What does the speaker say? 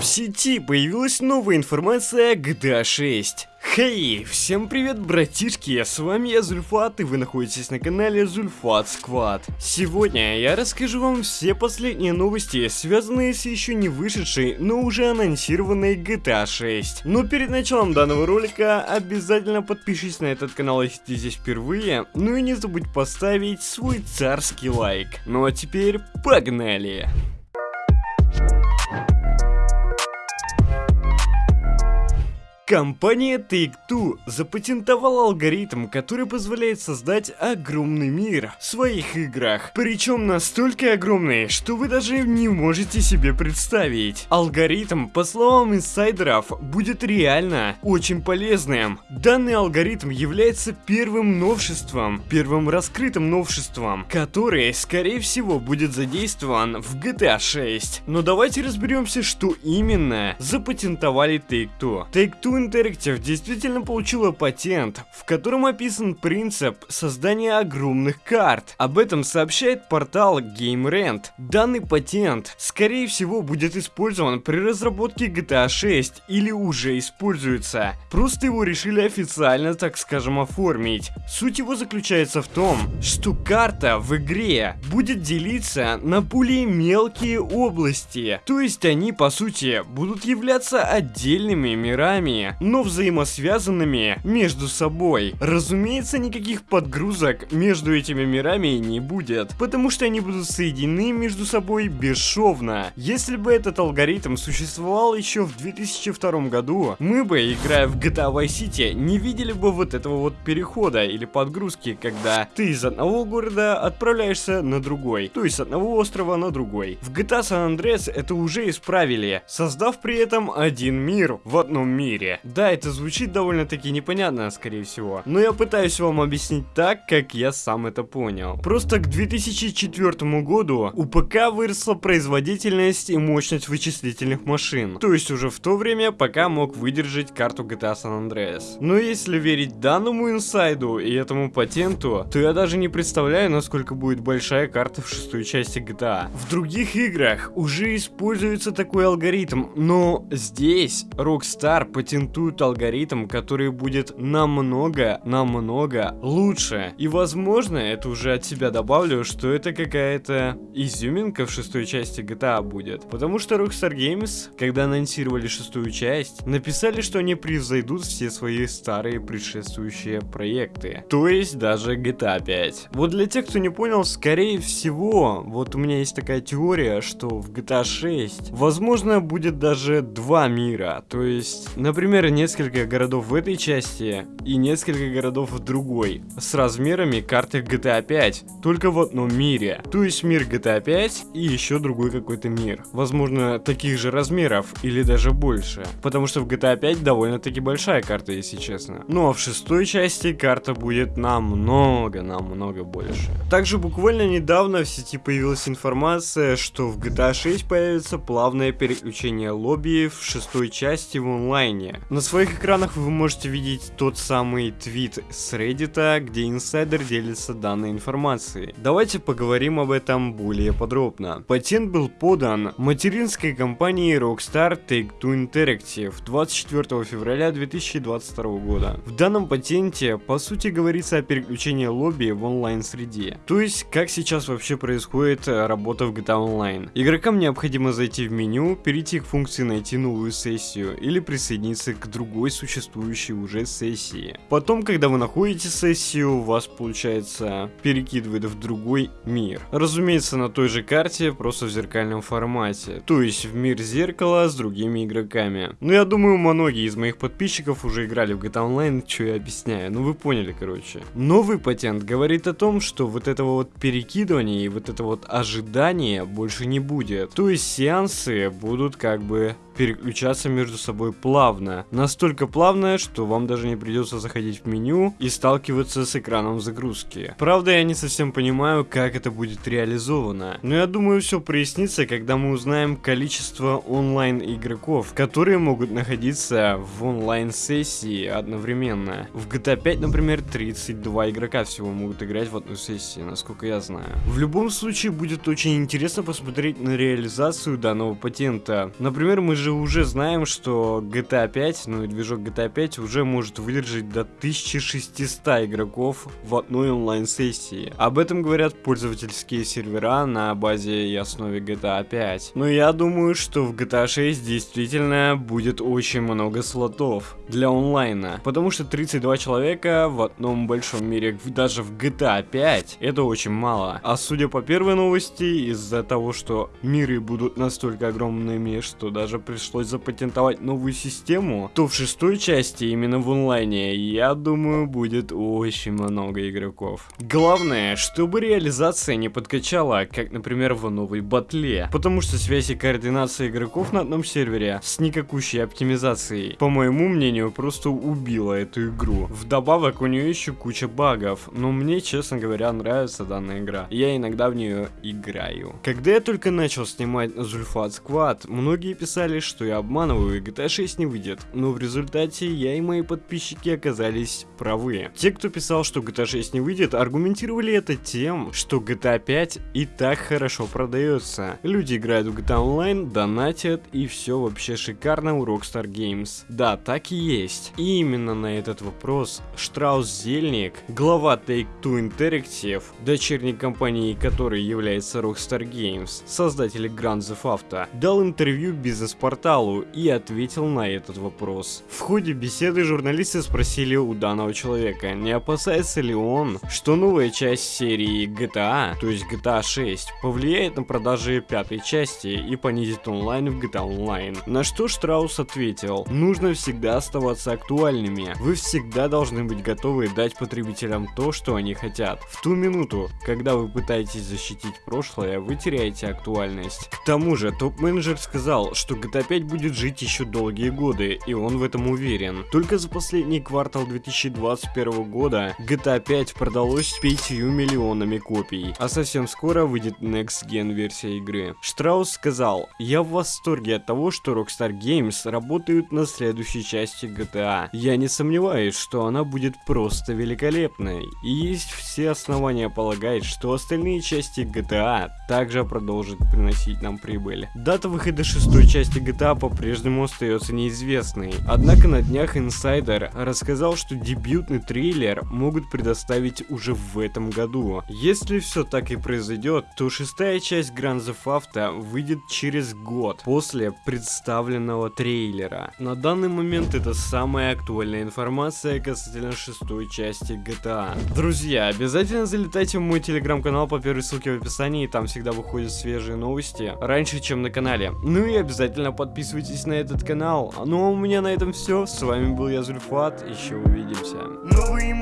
В сети появилась новая информация о GTA 6. Хей, всем привет, братишки, с вами я Зульфат, и вы находитесь на канале Зульфат Сквад. Сегодня я расскажу вам все последние новости, связанные с еще не вышедшей, но уже анонсированной GTA 6. Но перед началом данного ролика обязательно подпишись на этот канал, если ты здесь впервые, ну и не забудь поставить свой царский лайк. Ну а теперь погнали! Компания Take-Two запатентовала алгоритм, который позволяет создать огромный мир в своих играх. Причем настолько огромный, что вы даже не можете себе представить. Алгоритм, по словам инсайдеров, будет реально очень полезным. Данный алгоритм является первым новшеством, первым раскрытым новшеством, который, скорее всего, будет задействован в GTA 6. Но давайте разберемся, что именно запатентовали Take-Two. Take-Two Interactive действительно получила патент, в котором описан принцип создания огромных карт. Об этом сообщает портал GameRant. Данный патент, скорее всего, будет использован при разработке GTA 6 или уже используется. Просто его решили официально, так скажем, оформить. Суть его заключается в том, что карта в игре будет делиться на более мелкие области. То есть они, по сути, будут являться отдельными мирами но взаимосвязанными между собой. Разумеется, никаких подгрузок между этими мирами не будет, потому что они будут соединены между собой бесшовно. Если бы этот алгоритм существовал еще в 2002 году, мы бы, играя в GTA Vice City, не видели бы вот этого вот перехода или подгрузки, когда ты из одного города отправляешься на другой, то есть с одного острова на другой. В GTA San Andreas это уже исправили, создав при этом один мир в одном мире. Да, это звучит довольно-таки непонятно, скорее всего. Но я пытаюсь вам объяснить так, как я сам это понял. Просто к 2004 году у ПК выросла производительность и мощность вычислительных машин. То есть уже в то время ПК мог выдержать карту GTA San Andreas. Но если верить данному инсайду и этому патенту, то я даже не представляю, насколько будет большая карта в шестой части GTA. В других играх уже используется такой алгоритм, но здесь Rockstar патентует презентуют алгоритм, который будет намного, намного лучше. И возможно, это уже от себя добавлю, что это какая-то изюминка в шестой части GTA будет. Потому что Rockstar Games, когда анонсировали шестую часть, написали, что они превзойдут все свои старые предшествующие проекты. То есть даже GTA 5. Вот для тех, кто не понял, скорее всего, вот у меня есть такая теория, что в GTA 6, возможно, будет даже два мира. То есть, например, например, несколько городов в этой части и несколько городов в другой, с размерами карты GTA 5, только в одном мире. То есть мир GTA 5 и еще другой какой-то мир. Возможно, таких же размеров или даже больше. Потому что в GTA 5 довольно-таки большая карта, если честно. Ну а в шестой части карта будет намного, намного больше. Также буквально недавно в сети появилась информация, что в GTA 6 появится плавное переключение лобби в шестой части в онлайне. На своих экранах вы можете видеть тот самый твит с Reddit, где инсайдер делится данной информацией. Давайте поговорим об этом более подробно. Патент был подан материнской компанией Rockstar Take-Two Interactive 24 февраля 2022 года. В данном патенте, по сути, говорится о переключении лобби в онлайн-среде. То есть, как сейчас вообще происходит работа в GTA Online. Игрокам необходимо зайти в меню, перейти к функции «Найти новую сессию» или присоединиться к другой существующей уже сессии. Потом, когда вы находите сессию, вас, получается, перекидывает в другой мир. Разумеется, на той же карте, просто в зеркальном формате. То есть в мир зеркала с другими игроками. Ну, я думаю, многие из моих подписчиков уже играли в GTA Online, что я объясняю. Ну, вы поняли, короче. Новый патент говорит о том, что вот этого вот перекидывания и вот это вот ожидание больше не будет. То есть сеансы будут как бы переключаться между собой плавно. Настолько плавно, что вам даже не придется заходить в меню и сталкиваться с экраном загрузки. Правда, я не совсем понимаю, как это будет реализовано. Но я думаю, все прояснится, когда мы узнаем количество онлайн игроков, которые могут находиться в онлайн-сессии одновременно. В GTA 5, например, 32 игрока всего могут играть в одну сессию, насколько я знаю. В любом случае, будет очень интересно посмотреть на реализацию данного патента. Например, мы же же уже знаем, что GTA 5, ну и движок GTA 5 уже может выдержать до 1600 игроков в одной онлайн-сессии. Об этом говорят пользовательские сервера на базе и основе GTA 5. Но я думаю, что в GTA 6 действительно будет очень много слотов для онлайна. Потому что 32 человека в одном большом мире, даже в GTA 5, это очень мало. А судя по первой новости, из-за того, что миры будут настолько огромными, что даже пришлось запатентовать новую систему, то в шестой части, именно в онлайне, я думаю, будет очень много игроков. Главное, чтобы реализация не подкачала, как, например, в новой батле. Потому что связь и координация игроков на одном сервере с никакущей оптимизацией, по моему мнению, просто убила эту игру. Вдобавок, у нее еще куча багов, но мне, честно говоря, нравится данная игра. Я иногда в нее играю. Когда я только начал снимать Зульфат Сквад, многие писали, что я обманываю и GTA 6 не выйдет, но в результате я и мои подписчики оказались правы. Те, кто писал, что GTA 6 не выйдет, аргументировали это тем, что GTA 5 и так хорошо продается. Люди играют в GTA Online, донатят и все вообще шикарно у Rockstar Games. Да, так и есть. И именно на этот вопрос Штраус Зельник, глава Take-Two Interactive, дочерней компании которой является Rockstar Games, создатели Grand Theft Auto, дал интервью бизнес-порталу и ответил на этот вопрос. В ходе беседы журналисты спросили у данного человека, не опасается ли он, что новая часть серии GTA, то есть GTA 6, повлияет на продажи пятой части и понизит онлайн в GTA Online. На что Штраус ответил, нужно всегда оставаться актуальными, вы всегда должны быть готовы дать потребителям то, что они хотят. В ту минуту, когда вы пытаетесь защитить прошлое, вы теряете актуальность. К тому же, топ-менеджер сказал, что GTA 5 будет жить еще долгие годы, и он в этом уверен. Только за последний квартал 2021 года GTA 5 продалось 5 миллионами копий, а совсем скоро выйдет Next Gen версия игры. Штраус сказал, я в восторге от того, что Rockstar Games работают над следующей части GTA. Я не сомневаюсь, что она будет просто великолепной, и есть все основания полагать, что остальные части GTA также продолжат приносить нам прибыль. Дата выхода шестой части GTA по-прежнему остается неизвестной, однако на днях инсайдер рассказал, что дебютный трейлер могут предоставить уже в этом году. Если все так и произойдет, то шестая часть Grand Theft Auto выйдет через год после представленного трейлера. На данный момент это самая актуальная информация касательно шестой части GTA. Друзья, обязательно залетайте в мой телеграм-канал по первой ссылке в описании, там всегда выходят свежие новости, раньше чем на канале. Ну и обязательно подписывайтесь на этот канал. Ну а у меня на этом все, с вами был я Зульфат, еще увидимся. Новый